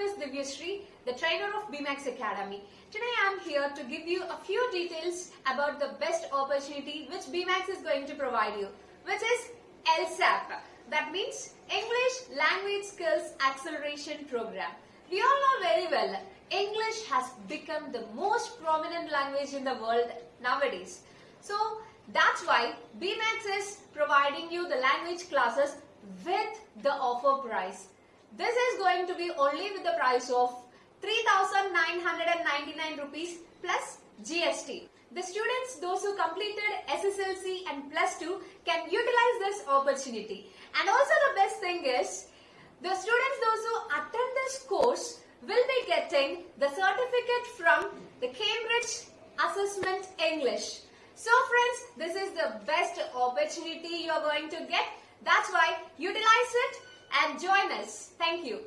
name is Divyashree, the trainer of BMAX Academy. Today I am here to give you a few details about the best opportunity which BMAX is going to provide you, which is LSAP. That means English Language Skills Acceleration Program. We all know very well, English has become the most prominent language in the world nowadays. So that's why BMAX is providing you the language classes with the offer price. This is going to be only with the price of 3999 rupees plus GST. The students, those who completed SSLC and plus 2 can utilize this opportunity. And also the best thing is, the students, those who attend this course will be getting the certificate from the Cambridge Assessment English. So friends, this is the best opportunity you are going to get. That's why utilize it and join us. Thank you.